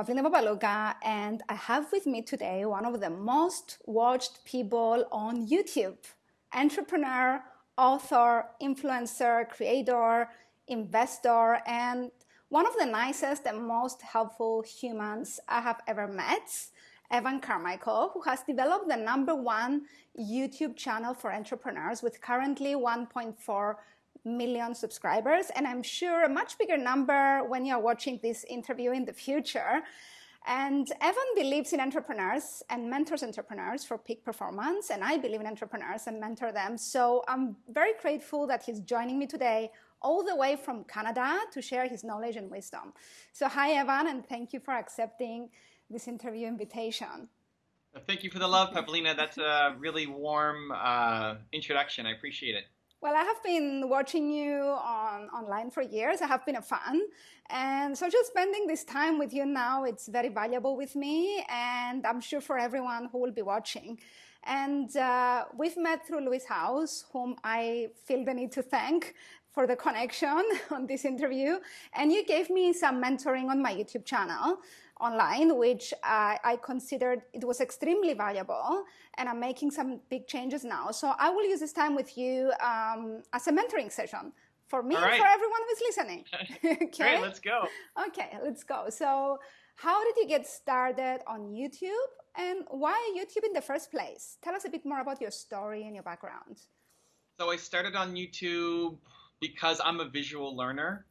Pavlina Papalouka, and I have with me today one of the most watched people on YouTube entrepreneur, author, influencer, creator, investor, and one of the nicest and most helpful humans I have ever met. Evan Carmichael, who has developed the number one YouTube channel for entrepreneurs with currently 1.4 million subscribers, and I'm sure a much bigger number when you're watching this interview in the future. And Evan believes in entrepreneurs and mentors entrepreneurs for peak performance, and I believe in entrepreneurs and mentor them. So I'm very grateful that he's joining me today all the way from Canada to share his knowledge and wisdom. So hi, Evan, and thank you for accepting this interview invitation. Thank you for the love, Pavlina. That's a really warm uh, introduction. I appreciate it. Well, I have been watching you on online for years. I have been a fan. And so just spending this time with you now, it's very valuable with me. And I'm sure for everyone who will be watching. And uh, we've met through Lewis Howes, whom I feel the need to thank for the connection on this interview. And you gave me some mentoring on my YouTube channel online, which I, I considered it was extremely valuable. And I'm making some big changes now. So I will use this time with you um, as a mentoring session for me right. and for everyone who's listening. okay, Great, let's go. Okay, let's go. So, how did you get started on YouTube and why YouTube in the first place? Tell us a bit more about your story and your background. So, I started on YouTube because I'm a visual learner.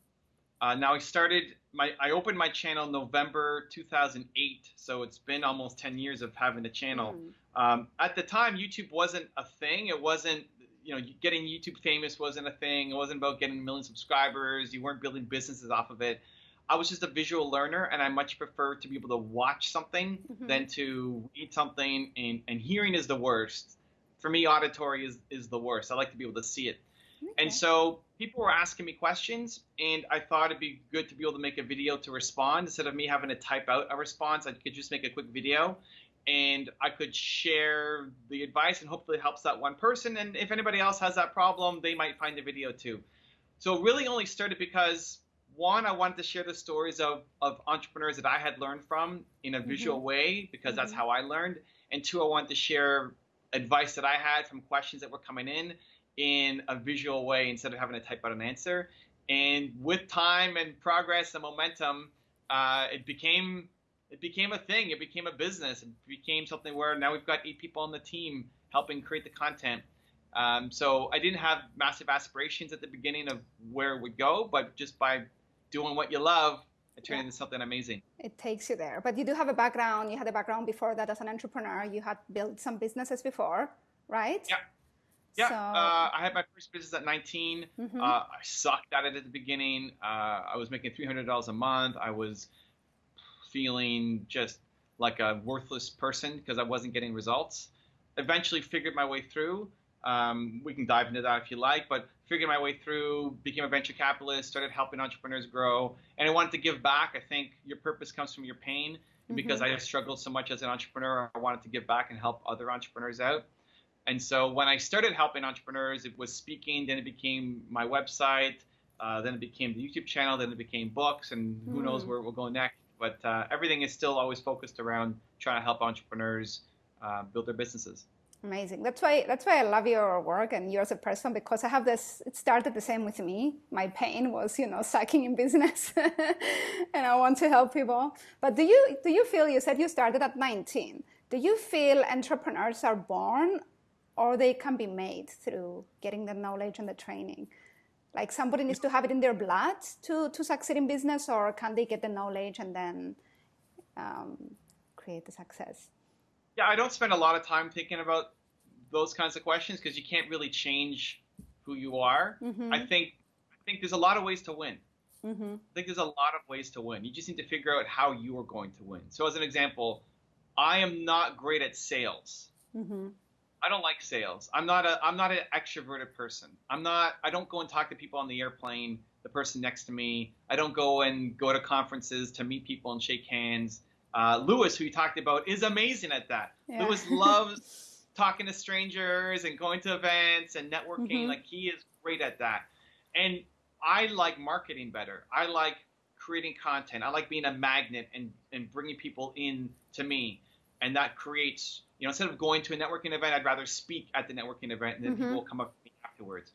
Uh, now I started my I opened my channel November 2008, so it's been almost 10 years of having a channel. Mm. Um, at the time, YouTube wasn't a thing. It wasn't you know getting YouTube famous wasn't a thing. It wasn't about getting a million subscribers. You weren't building businesses off of it. I was just a visual learner, and I much prefer to be able to watch something mm-hmm. than to read something. And, and hearing is the worst. For me, auditory is is the worst. I like to be able to see it. Okay. And so people were asking me questions, and I thought it'd be good to be able to make a video to respond instead of me having to type out a response. I could just make a quick video, and I could share the advice, and hopefully it helps that one person. And if anybody else has that problem, they might find the video too. So it really only started because one, I wanted to share the stories of, of entrepreneurs that I had learned from in a visual mm-hmm. way because mm-hmm. that's how I learned. And two, I wanted to share advice that I had from questions that were coming in in a visual way instead of having to type out an answer. And with time and progress and momentum, uh, it became it became a thing. It became a business. It became something where now we've got eight people on the team helping create the content. Um, so I didn't have massive aspirations at the beginning of where it would go, but just by doing what you love, it turned yeah. into something amazing. It takes you there. But you do have a background. You had a background before that as an entrepreneur. You had built some businesses before, right? Yeah. Yeah, so... uh, I had my first business at 19. Mm-hmm. Uh, I sucked at it at the beginning. Uh, I was making $300 a month. I was feeling just like a worthless person because I wasn't getting results. Eventually, figured my way through. Um, we can dive into that if you like, but figured my way through, became a venture capitalist, started helping entrepreneurs grow, and I wanted to give back. I think your purpose comes from your pain. Mm-hmm. Because I have struggled so much as an entrepreneur, I wanted to give back and help other entrepreneurs out. And so when I started helping entrepreneurs, it was speaking, then it became my website, uh, then it became the YouTube channel, then it became books, and who mm. knows where we'll go next. But uh, everything is still always focused around trying to help entrepreneurs uh, build their businesses. Amazing. That's why that's why I love your work and you as a person because I have this. It started the same with me. My pain was, you know, sucking in business, and I want to help people. But do you do you feel? You said you started at 19. Do you feel entrepreneurs are born or they can be made through getting the knowledge and the training. Like somebody needs to have it in their blood to, to succeed in business, or can they get the knowledge and then um, create the success? Yeah, I don't spend a lot of time thinking about those kinds of questions because you can't really change who you are. Mm-hmm. I think I think there's a lot of ways to win. Mm-hmm. I think there's a lot of ways to win. You just need to figure out how you are going to win. So, as an example, I am not great at sales. Mm-hmm. I don't like sales. I'm not a I'm not an extroverted person. I'm not I don't go and talk to people on the airplane, the person next to me. I don't go and go to conferences to meet people and shake hands. Uh, Lewis, who you talked about, is amazing at that. Yeah. Lewis loves talking to strangers and going to events and networking. Mm-hmm. Like he is great at that. And I like marketing better. I like creating content. I like being a magnet and and bringing people in to me, and that creates you know instead of going to a networking event, I'd rather speak at the networking event, and then Mhm. people will come up to me afterwards.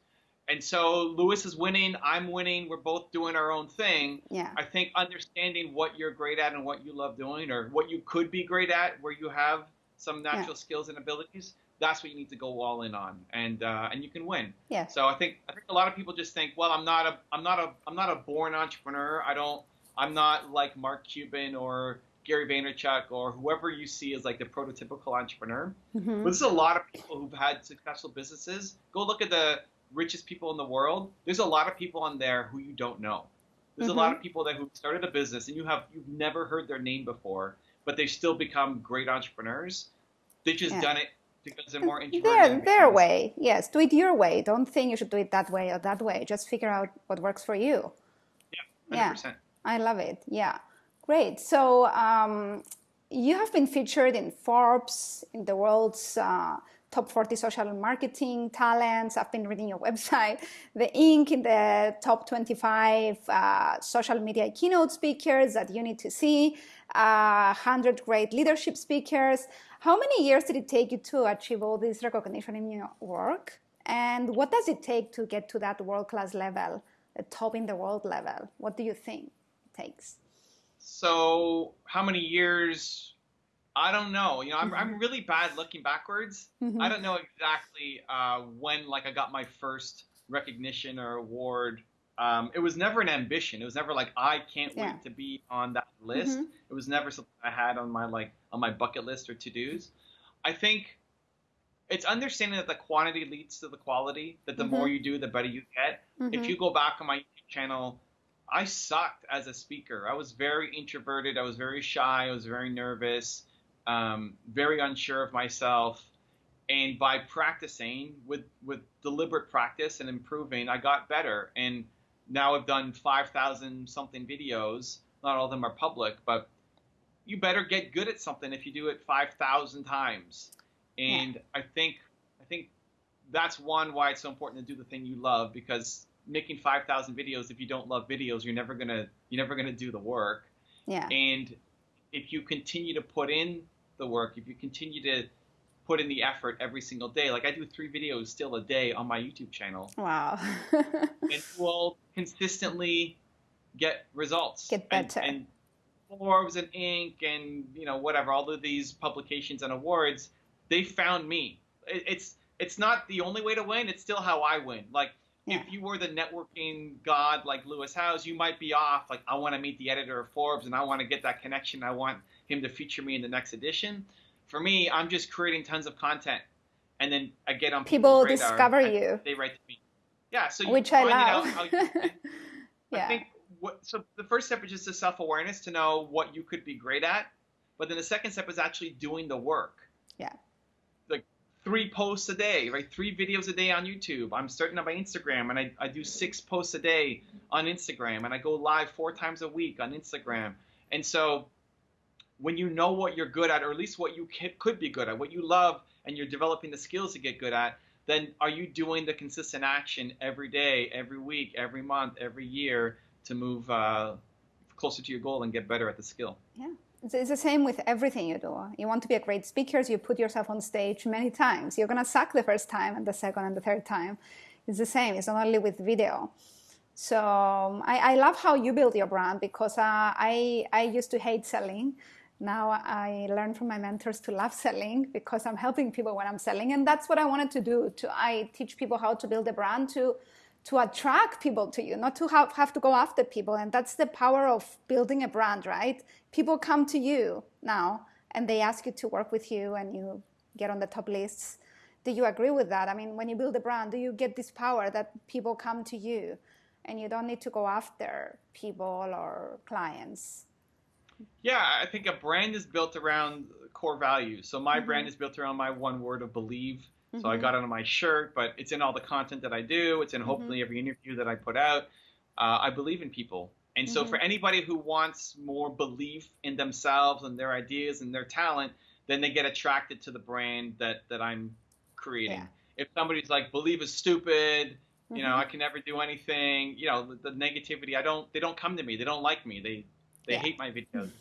And so Lewis is winning, I'm winning, we're both doing our own thing. Yeah. I think understanding what you're great at and what you love doing, or what you could be great at, where you have some natural skills and abilities, that's what you need to go all in on, and uh, and you can win. Yeah. So I think I think a lot of people just think, well, I'm not a I'm not a I'm not a born entrepreneur. I don't I'm not like Mark Cuban or Gary Vaynerchuk or whoever you see as like the prototypical entrepreneur. Mhm. But there's a lot of people who've had successful businesses. Go look at the richest people in the world. There's a lot of people on there who you don't know. There's a lot Mm-hmm. of people that who started a business and you have you've never heard their name before, but they've still become great entrepreneurs. They just Yeah. done it because they're more introverted. Their, their way, yes. Do it your way. Don't think you should do it that way or that way. Just figure out what works for you. Yeah. 100%. I love it. Yeah, great. So um, you have been featured in Forbes, in the world's uh, top 40 social marketing talents. I've been reading your website. The Inc. in the top 25 uh, social media keynote speakers that you need to see. Uh, 100 great leadership speakers. How many years did it take you to achieve all this recognition in your work? And what does it take to get to that world class level, the top in the world level? What do you think it takes? So how many years? I don't know. You know, I'm, Mm-hmm. I'm really bad looking backwards. I don't know exactly uh, when like I got my first recognition or award. Um, it was never an ambition. It was never like I can't Yeah. wait to be on that list. Mhm. It was never something I had on my like on my bucket list or to dos. I think it's understanding that the quantity leads to the quality. That the Mhm. more you do, the better you get. If Mhm. you go back on my YouTube channel, I sucked as a speaker. I was very introverted. I was very shy. I was very nervous, um, very unsure of myself. And by practicing with with deliberate practice and improving, I got better. And now I've done five thousand something videos. Not all of them are public, but you better get good at something if you do it five thousand times. And I think I think that's one why it's so important to do the thing you love because making 5000 videos if you don't love videos you're never going to you're never going to do the work Yeah. and if you continue to put in the work if you continue to put in the effort every single day like i do three videos still a day on my youtube channel Wow. and you will consistently get results Get And- better. and, forbes and inc and you know whatever all of these publications and awards they found me It- it's it's not the only way to win it's still how i win like Yeah. if you were the networking god like lewis howes you might be off like i want to meet the editor of forbes and i want to get that connection i want him to feature me in the next edition for me i'm just creating tons of content and then i get on People people's radar, discover you. they write to me yeah so you Which I find out love. how you yeah. I think what so the first step is just the self awareness to know what you could be great at, but then the second step is actually doing the work. Yeah. Three posts a day, right? Three videos a day on YouTube. I'm starting on my Instagram and I, I do six posts a day on Instagram and I go live four times a week on Instagram. And so when you know what you're good at, or at least what you could be good at, what you love, and you're developing the skills to get good at, then are you doing the consistent action every day, every week, every month, every year to move uh, closer to your goal and get better at the skill? Yeah. It's, the same with everything you do. You want to be a great speaker, so you put yourself on stage many times. You're going to suck the first time and the second and the third time. It's the same. It's not only with video. So um, I, I love how you build your brand because uh, I, I used to hate selling. Now I learned from my mentors to love selling because I'm helping people when I'm selling. And that's what I wanted to do. To I teach people how to build a brand to to attract people to you, not to have, have to go after people. And that's the power of building a brand, right? People come to you now and they ask you to work with you and you get on the top lists. Do you agree with that? I mean, when you build a brand, do you get this power that people come to you and you don't need to go after people or clients? Yeah, I think a brand is built around core values. So my Mhm. brand is built around my one word of believe. So I got mm-hmm. it on my shirt, but it's in all the content that I do. It's in mm-hmm. hopefully every interview that I put out. Uh, I believe in people. And so for mm-hmm. anybody who wants more belief in themselves and their ideas and their talent, then they get attracted to the brand that, that I'm creating. Yeah. If somebody's like, believe is stupid, You know, I can never do anything. You know, the, the, negativity. I don't. They don't come to me. They don't like me. They they yeah. hate my videos.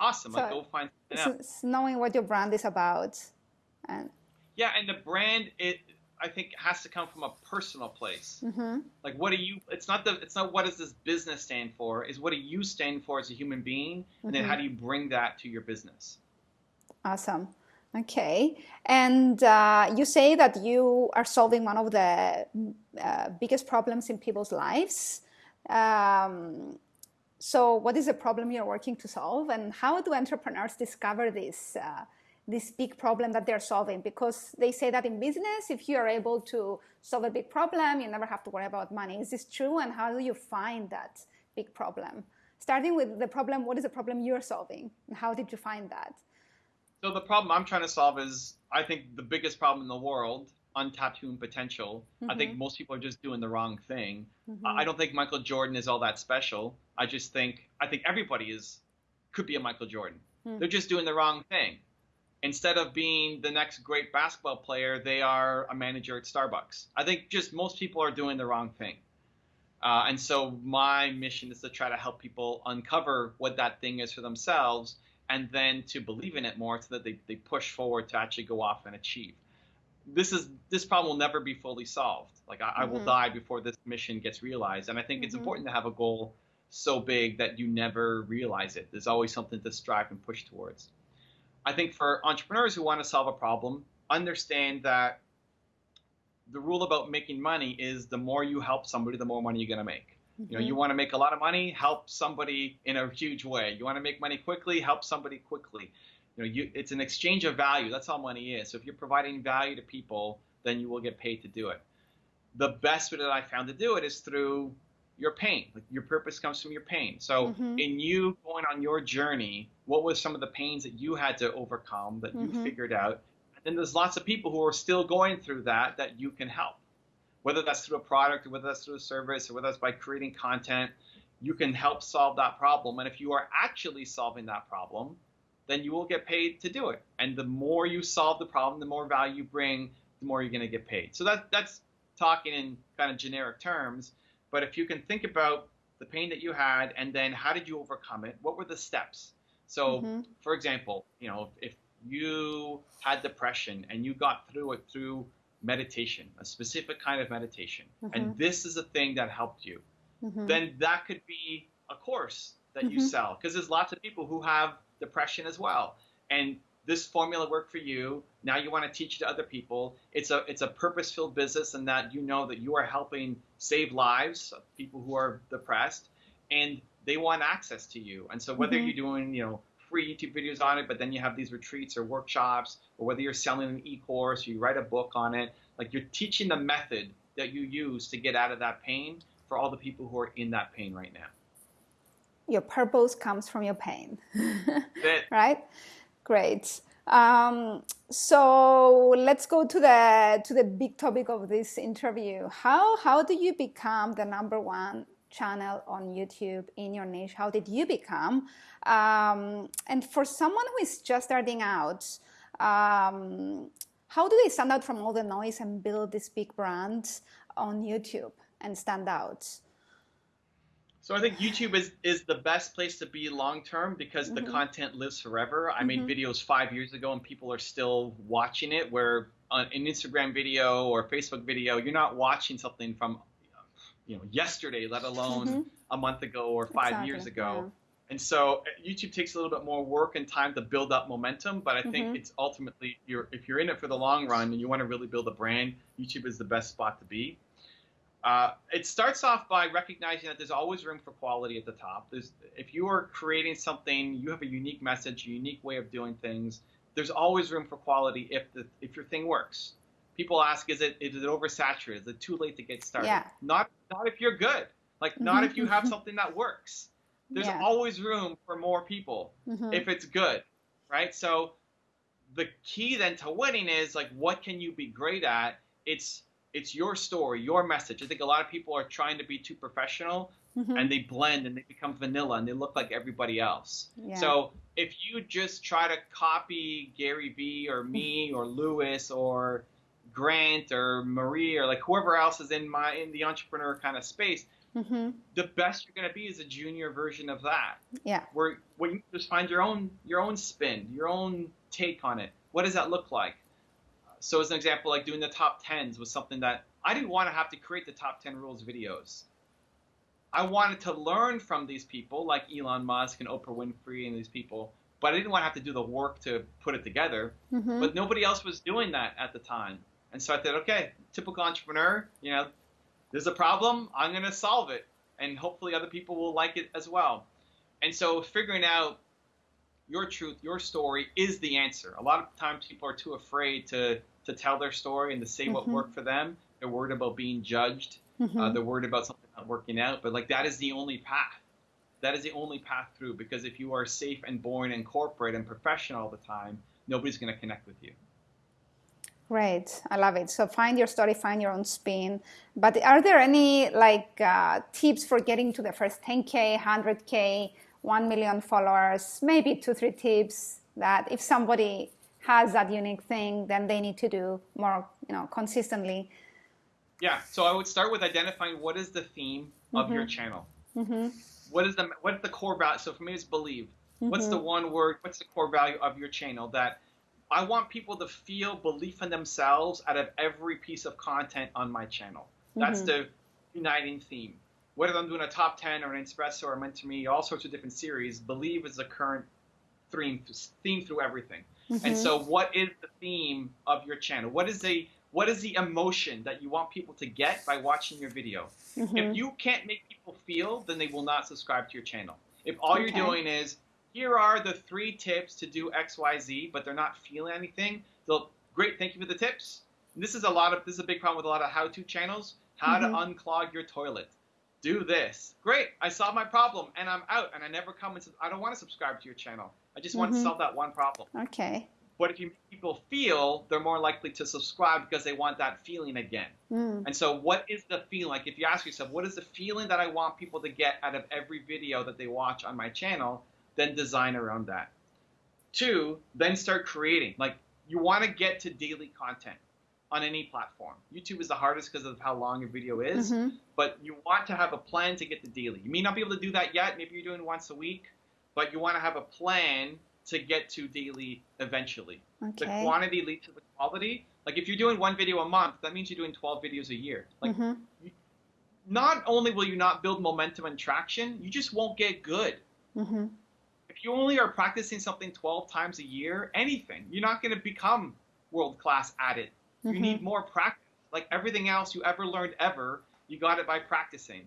Awesome. So like go find. It's knowing what your brand is about, and yeah, and the brand it I think has to come from a personal place. Mm-hmm. Like, what do you? It's not the. It's not what does this business stand for. Is what do you stand for as a human being, mm-hmm. and then how mm-hmm. do you bring that to your business? Awesome. Okay, and uh, you say that you are solving one of the uh, biggest problems in people's lives. Um, so, what is the problem you're working to solve, and how do entrepreneurs discover this? Uh, this big problem that they're solving because they say that in business if you are able to solve a big problem you never have to worry about money is this true and how do you find that big problem starting with the problem what is the problem you're solving and how did you find that so the problem i'm trying to solve is i think the biggest problem in the world untapped human potential mm-hmm. i think mm-hmm. most people are just doing the wrong thing mm-hmm. i don't think michael jordan is all that special i just think i think everybody is could be a michael jordan mm-hmm. they're just doing the wrong thing instead of being the next great basketball player, they are a manager at Starbucks. I think just most people are doing the wrong thing. Uh, and so my mission is to try to help people uncover what that thing is for themselves and then to believe in it more so that they, they push forward to actually go off and achieve. This is this problem will never be fully solved. Like I, mm-hmm. I will mm-hmm. die before this mission gets realized. And I think mm-hmm. it's important to have a goal so big that you never realize it. There's always something to strive and push towards. I think for entrepreneurs who want to solve a problem, understand that the rule about making money is the more you help somebody, the more money you're going to make. Mm-hmm. You know, you mm-hmm. want to make a lot of money, help somebody in a huge way. You want to make money quickly, help somebody quickly. You know, you, it's an exchange of value. That's all money is. So if you're providing value to people, then you will get paid to do it. The best way that I found to do it is through your pain. Like your purpose comes from your pain. So mm-hmm. in you going on your journey, what was some of the pains that you had to overcome that mm-hmm. you figured out? And then there's lots of people who are still going through that that you can help. Whether that's through a product or whether that's through a service or whether that's by creating content, you can help solve that problem. And if you are actually solving that problem, then you will get paid to do it. And the more you solve the problem, the more value you bring, the more you're going to get paid. So that that's talking in kind of generic terms. But if you can think about the pain that you had and then how did you overcome it? What were the steps? So, mm-hmm. for example, you know, if you had depression and you got through it through meditation, a specific kind of meditation, mm-hmm. and this is a thing that helped you, mm-hmm. then that could be a course that you mm-hmm. sell because there's lots of people who have depression as well. And this formula worked for you. Now you want to teach it to other people. It's a it's a purpose filled business, and that you know that you are helping save lives of people who are depressed, and they want access to you. And so whether mm-hmm. you're doing you know free YouTube videos on it, but then you have these retreats or workshops, or whether you're selling an e-course or you write a book on it, like you're teaching the method that you use to get out of that pain for all the people who are in that pain right now. Your purpose comes from your pain, right? Great. Um, so let's go to the to the big topic of this interview. How how do you become the number one channel on YouTube in your niche? How did you become? Um, and for someone who is just starting out, um, how do they stand out from all the noise and build this big brand on YouTube and stand out? So I think YouTube is is the best place to be long term because mm-hmm. the content lives forever. I mm-hmm. made videos five years ago and people are still watching it. Where on an Instagram video or Facebook video, you're not watching something from you know yesterday, let alone mm-hmm. a month ago or five exactly. years ago. Yeah. And so uh, YouTube takes a little bit more work and time to build up momentum, but I think mm-hmm. it's ultimately you're if you're in it for the long run and you want to really build a brand, YouTube is the best spot to be. Uh, it starts off by recognizing that there's always room for quality at the top. There's, if you are creating something, you have a unique message, a unique way of doing things. There's always room for quality if the if your thing works. People ask, is it is it oversaturated? Is it too late to get started? Yeah. Not not if you're good. Like not if you have mm-hmm. something that works. There's yeah. always room for more people mm-hmm. if it's good, right? So the key then to winning is like what can you be great at? It's it's your story, your message. I think a lot of people are trying to be too professional mm-hmm. and they blend and they become vanilla and they look like everybody else. Yeah. So if you just try to copy Gary Vee or me or Lewis or Grant or Marie or like whoever else is in my in the entrepreneur kind of space, mm-hmm. the best you're going to be is a junior version of that. Yeah. Where where you just find your own your own spin, your own take on it. What does that look like? So as an example, like doing the top tens was something that I didn't want to have to create the top ten rules videos. I wanted to learn from these people like Elon Musk and Oprah Winfrey and these people, but I didn't want to have to do the work to put it together. Mm-hmm. But nobody else was doing that at the time. And so I thought, okay, typical entrepreneur, you know, there's a problem, I'm going to solve it. And hopefully other people will like it as well. And so figuring out your truth, your story is the answer. A lot of times people are too afraid to, to tell their story and to say mm-hmm. what worked for them. They're worried about being judged. Mm-hmm. Uh, they're worried about something not working out. But like that is the only path. That is the only path through because if you are safe and boring and corporate and professional all the time, nobody's going to connect with you. Great, I love it. So find your story, find your own spin. But are there any like uh, tips for getting to the first 10k, 100k, 1 million followers? Maybe two, three tips that if somebody has that unique thing, then they need to do more, you know, consistently. Yeah. So I would start with identifying what is the theme of mm-hmm. your channel. Mm-hmm. What is the what's the core value? So for me, it's believe. Mm-hmm. What's the mm-hmm. one word? What's the core value of your channel that I want people to feel belief in themselves out of every piece of content on my channel. That's mm-hmm. the uniting theme. Whether I'm doing a top 10 or an espresso or a mentor me, all sorts of different series, believe is the current theme, theme through everything. Mm-hmm. And so what is the theme of your channel? What is the what is the emotion that you want people to get by watching your video? Mm-hmm. If you can't make people feel, then they will not subscribe to your channel. If all okay. you're doing is here are the three tips to do XYZ, but they're not feeling anything. they'll great, thank you for the tips. And this is a lot of this is a big problem with a lot of how-to channels. How mm-hmm. to unclog your toilet. Do this. Great, I solved my problem and I'm out and I never come and I don't want to subscribe to your channel. I just want mm-hmm. to solve that one problem. Okay. But if you make people feel, they're more likely to subscribe because they want that feeling again. Mm. And so, what is the feeling? Like, if you ask yourself, what is the feeling that I want people to get out of every video that they watch on my channel? then design around that. Two, then start creating. Like you want to get to daily content on any platform. YouTube is the hardest because of how long your video is, mm-hmm. but you want to have a plan to get to daily. You may not be able to do that yet. Maybe you're doing once a week, but you want to have a plan to get to daily eventually. Okay. The quantity leads to the quality. Like if you're doing one video a month, that means you're doing 12 videos a year. Like mm-hmm. you, not only will you not build momentum and traction, you just won't get good. Mm-hmm if you only are practicing something 12 times a year, anything, you're not going to become world class at it. Mm-hmm. You need more practice. Like everything else you ever learned ever, you got it by practicing.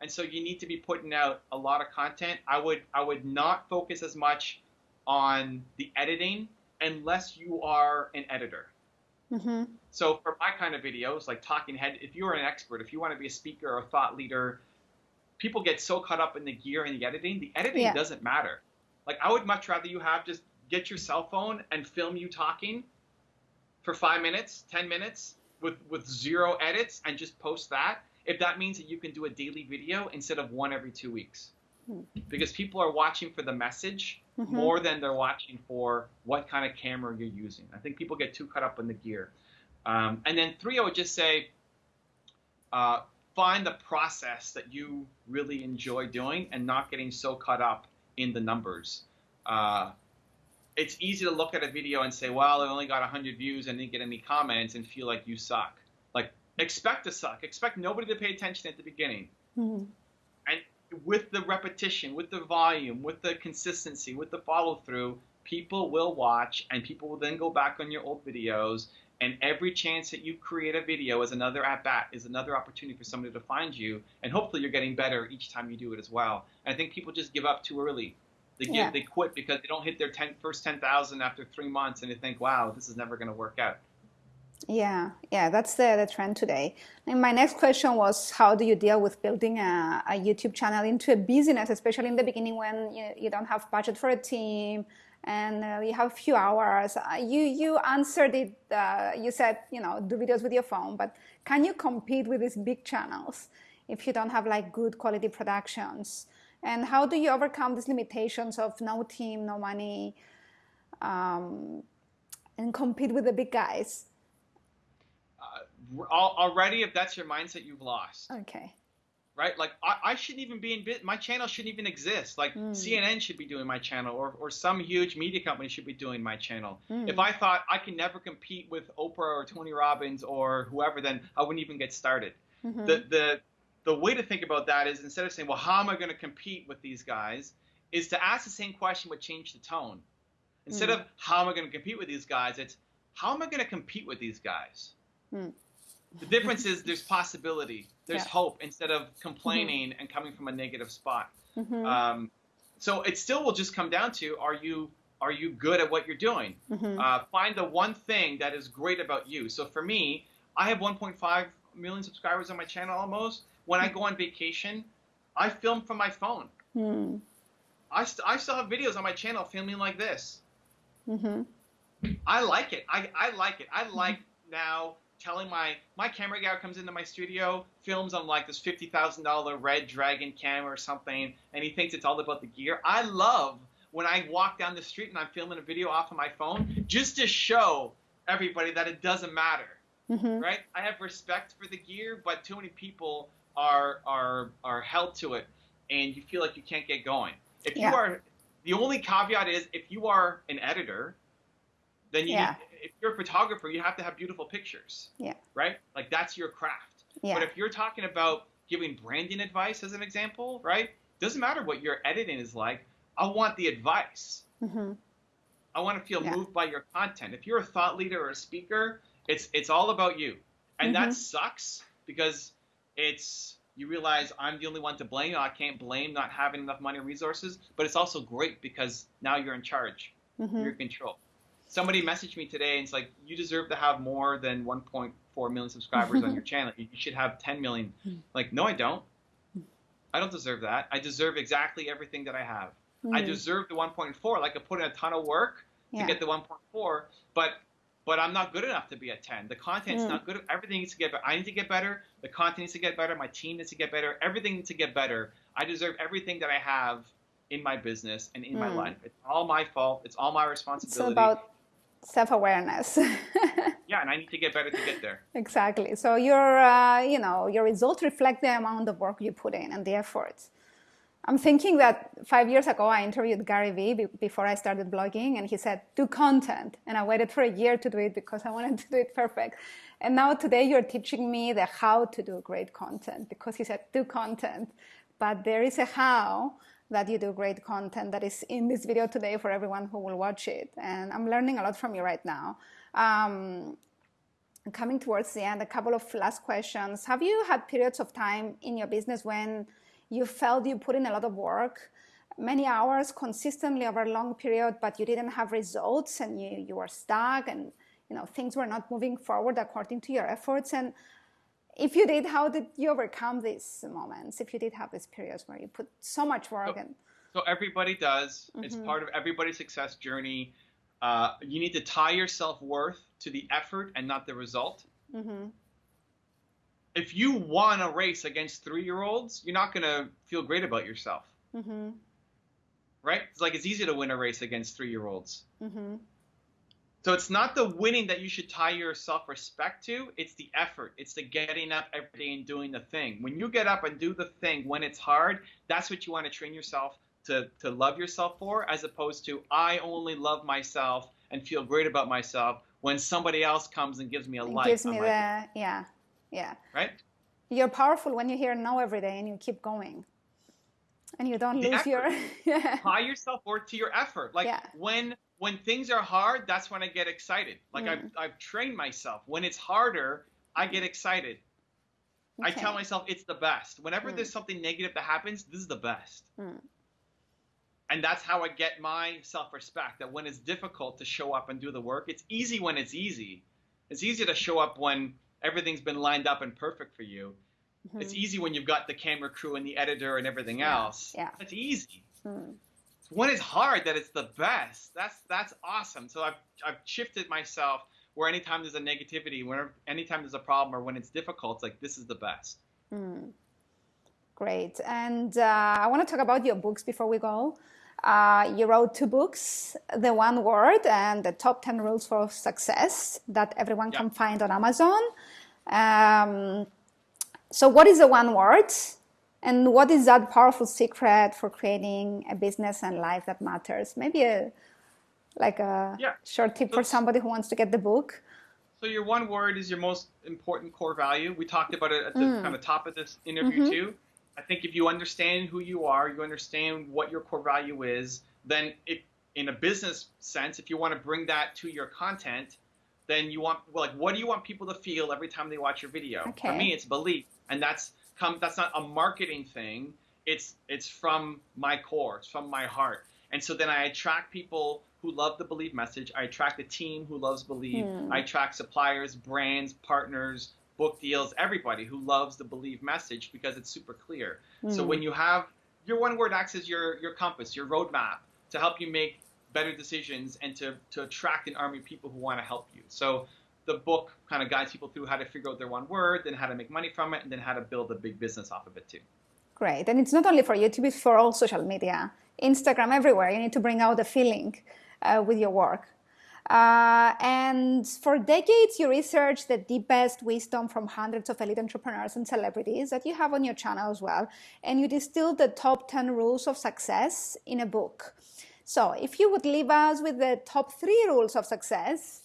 And so you need to be putting out a lot of content. I would I would not focus as much on the editing unless you are an editor. Mm-hmm. So for my kind of videos, like talking head, if you're an expert, if you want to be a speaker or a thought leader, people get so caught up in the gear and the editing. The editing yeah. doesn't matter. Like I would much rather you have just get your cell phone and film you talking for five minutes, ten minutes with with zero edits and just post that. If that means that you can do a daily video instead of one every two weeks, hmm. because people are watching for the message mm-hmm. more than they're watching for what kind of camera you're using. I think people get too caught up in the gear. Um, and then three, I would just say. Uh, find the process that you really enjoy doing and not getting so caught up in the numbers. Uh, it's easy to look at a video and say, well, I only got 100 views and didn't get any comments and feel like you suck. Like, expect to suck. Expect nobody to pay attention at the beginning. Mm-hmm. And with the repetition, with the volume, with the consistency, with the follow through, people will watch and people will then go back on your old videos. And every chance that you create a video is another at bat, is another opportunity for somebody to find you. And hopefully you're getting better each time you do it as well. And I think people just give up too early. They give, yeah. they quit because they don't hit their 10, first 10,000 after three months and they think, wow, this is never going to work out. Yeah, yeah, that's the, the trend today. And my next question was how do you deal with building a, a YouTube channel into a business, especially in the beginning when you, you don't have budget for a team and uh, you have a few hours. Uh, you, you answered it, uh, you said, you know, do videos with your phone, but can you compete with these big channels if you don't have like good quality productions? And how do you overcome these limitations of no team, no money, um, and compete with the big guys? already if that's your mindset, you've lost. Okay. Right? Like I, I shouldn't even be in. My channel shouldn't even exist. Like mm. CNN should be doing my channel, or or some huge media company should be doing my channel. Mm. If I thought I can never compete with Oprah or Tony Robbins or whoever, then I wouldn't even get started. Mm-hmm. The the the way to think about that is instead of saying, well, how am I going to compete with these guys, is to ask the same question but change the tone. Instead mm. of how am I going to compete with these guys, it's how am I going to compete with these guys? Mm. The difference is there's possibility, there's yeah. hope instead of complaining mm-hmm. and coming from a negative spot. Mm-hmm. Um, so it still will just come down to are you are you good at what you're doing? Mm-hmm. Uh, find the one thing that is great about you. So for me, I have 1.5 million subscribers on my channel almost. When I go on vacation, I film from my phone. Mm. I, st- I still have videos on my channel filming like this. Mm-hmm. I like it. I, I like it. I like now telling my my camera guy comes into my studio, films on like this fifty thousand dollar red dragon camera or something, and he thinks it's all about the gear. I love when I walk down the street and I'm filming a video off of my phone just to show everybody that it doesn't matter. Mm-hmm. Right? I have respect for the gear, but too many people are are are held to it, and you feel like you can't get going. If yeah. you are, the only caveat is if you are an editor, then you yeah. need, if you're a photographer, you have to have beautiful pictures. Yeah. Right? Like that's your craft. Yeah. But if you're talking about giving branding advice as an example, right? Doesn't matter what your editing is like. I want the advice. Mm-hmm. I want to feel yeah. moved by your content. If you're a thought leader or a speaker, it's it's all about you, and mm-hmm. that sucks because it's you realize I'm the only one to blame. I can't blame not having enough money and resources, but it's also great because now you're in charge. Mm-hmm. You're in control somebody messaged me today and it's like, you deserve to have more than 1.4 million subscribers on your channel. You should have 10 million. Like, no, I don't. I don't deserve that. I deserve exactly everything that I have. Mm-hmm. I deserve the 1.4. Like I put in a ton of work to get the 1.4, but but I'm not good enough to be a 10. The content's mm. not good. Everything needs to get better. I need to get better. The content needs to get better. My team needs to get better. Everything needs to get better. I deserve everything that I have in my business and in mm. my life. It's all my fault. It's all my responsibility. It's about self-awareness yeah and i need to get better to get there exactly so your uh, you know your results reflect the amount of work you put in and the effort i'm thinking that five years ago i interviewed gary vee before i started blogging and he said do content and i waited for a year to do it because i wanted to do it perfect and now today you're teaching me the how to do great content because he said do content but there is a how that you do great content that is in this video today for everyone who will watch it. And I'm learning a lot from you right now. Um, coming towards the end, a couple of last questions. Have you had periods of time in your business when you felt you put in a lot of work, many hours consistently over a long period, but you didn't have results and you, you were stuck and you know things were not moving forward according to your efforts? And if you did, how did you overcome these moments? If you did have these periods where you put so much work so, in? So everybody does. Mm-hmm. It's part of everybody's success journey. Uh, you need to tie your self worth to the effort and not the result. Mm-hmm. If you won a race against three year olds, you're not going to feel great about yourself. Mm-hmm. Right? It's like it's easy to win a race against three year olds. Mm-hmm. So it's not the winning that you should tie your self respect to, it's the effort. It's the getting up every day and doing the thing. When you get up and do the thing when it's hard, that's what you want to train yourself to, to love yourself for, as opposed to I only love myself and feel great about myself when somebody else comes and gives me a light. Gives me the, yeah, yeah. Right? You're powerful when you hear no every day and you keep going. And you don't the lose effort. your. yeah. Yourself worth to your effort. Like yeah. when when things are hard, that's when I get excited. Like mm. I've, I've trained myself. When it's harder, I get excited. Okay. I tell myself it's the best. Whenever mm. there's something negative that happens, this is the best. Mm. And that's how I get my self respect that when it's difficult to show up and do the work, it's easy when it's easy. It's easy to show up when everything's been lined up and perfect for you. Mm-hmm. It's easy when you've got the camera crew and the editor and everything yeah. else. Yeah. It's easy. Mm when it's hard that it's the best. That's that's awesome. So I've I've shifted myself where anytime there's a negativity, whenever anytime there's a problem or when it's difficult, it's like this is the best. Mm. Great. And uh, I want to talk about your books before we go. Uh, you wrote two books, The One Word and The Top 10 Rules for Success that everyone can find on Amazon. Um, so, what is the one word? And what is that powerful secret for creating a business and life that matters? Maybe a like a yeah. short tip so, for somebody who wants to get the book. So your one word is your most important core value. We talked about it at the mm. kind of top of this interview mm-hmm. too. I think if you understand who you are, you understand what your core value is, then if in a business sense, if you want to bring that to your content, then you want well, like what do you want people to feel every time they watch your video? Okay. For me, it's belief, and that's come. That's not a marketing thing. It's it's from my core. It's from my heart. And so then I attract people who love the belief message. I attract a team who loves believe. Hmm. I attract suppliers, brands, partners, book deals, everybody who loves the believe message because it's super clear. So hmm. when you have your one word acts as your your compass, your roadmap to help you make better decisions and to, to attract an army of people who want to help you. So the book kind of guides people through how to figure out their one word, then how to make money from it, and then how to build a big business off of it too. Great. And it's not only for YouTube, it's for all social media, Instagram, everywhere. You need to bring out the feeling uh, with your work. Uh, and for decades, you researched the deepest wisdom from hundreds of elite entrepreneurs and celebrities that you have on your channel as well. And you distilled the top 10 rules of success in a book. So, if you would leave us with the top three rules of success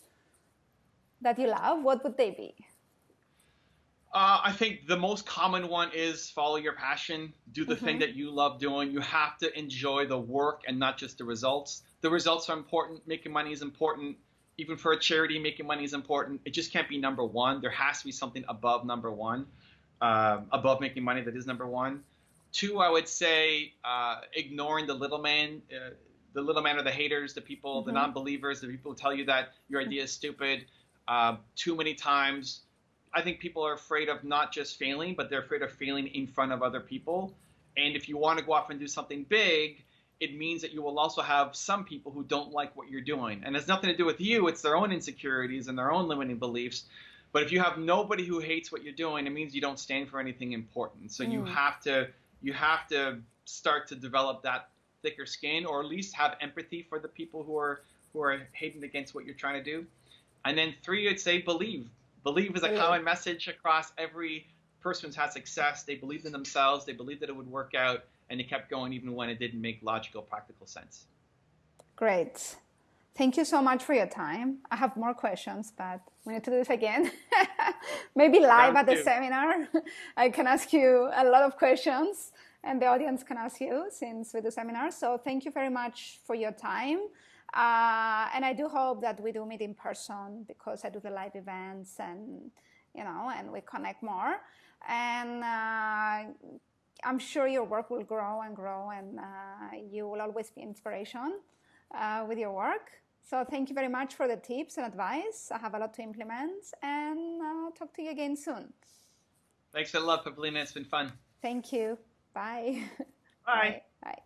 that you love, what would they be? Uh, I think the most common one is follow your passion, do the mm-hmm. thing that you love doing. You have to enjoy the work and not just the results. The results are important. Making money is important. Even for a charity, making money is important. It just can't be number one. There has to be something above number one, uh, above making money that is number one. Two, I would say uh, ignoring the little man. Uh, the little man are the haters, the people, mm-hmm. the non-believers, the people who tell you that your idea is stupid. Uh, too many times, I think people are afraid of not just failing, but they're afraid of failing in front of other people. And if you want to go off and do something big, it means that you will also have some people who don't like what you're doing. And it's nothing to do with you, it's their own insecurities and their own limiting beliefs. But if you have nobody who hates what you're doing, it means you don't stand for anything important. So mm. you have to you have to start to develop that thicker skin, or at least have empathy for the people who are who are hating against what you're trying to do. And then three, I'd say believe. Believe is a common message across every person who's had success. They believed in themselves. They believed that it would work out, and they kept going even when it didn't make logical, practical sense. Great. Thank you so much for your time. I have more questions, but we need to do this again. Maybe live at the seminar. I can ask you a lot of questions and the audience can ask you since we do seminars. So thank you very much for your time. Uh, and I do hope that we do meet in person because I do the live events and, you know, and we connect more. And uh, I'm sure your work will grow and grow and uh, you will always be inspiration uh, with your work. So thank you very much for the tips and advice. I have a lot to implement and uh, talk to you again soon. Thanks a lot, Pavlina. It's been fun. Thank you. Bye. Bye. Bye. Bye.